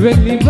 When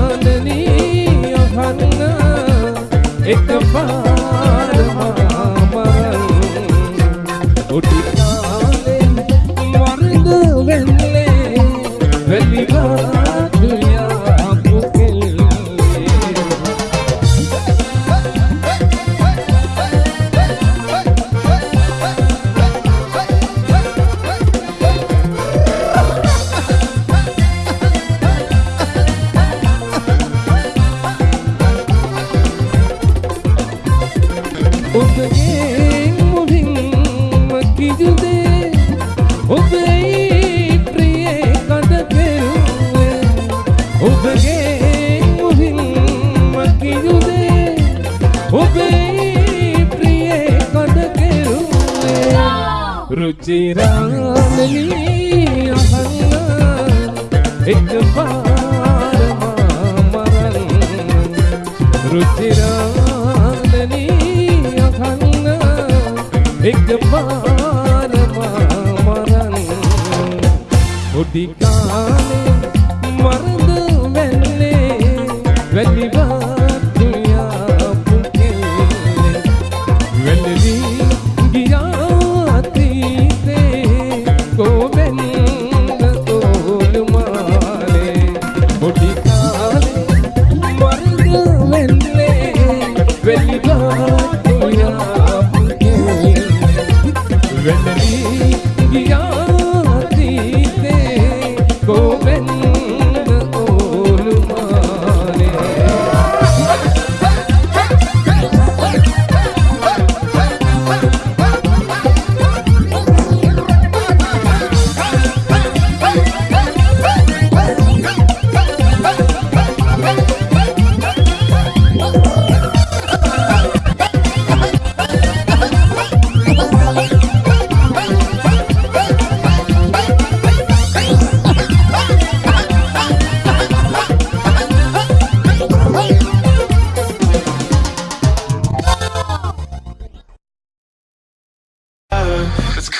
එකපා ඔබගේ මුවින්ම කිජුදේ ඔබේ ප්‍රියේ කඳ පෙරුවේ ඔබගේ මුවින්ම කිජුදේ ඔබේ ප්‍රියේ කඳ කෙරුවේ රුචිරානනී අහන්න එක පාරමා මරන්න රුචිරානනී एक बार माँ मरण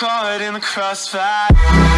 caught in the crossfire.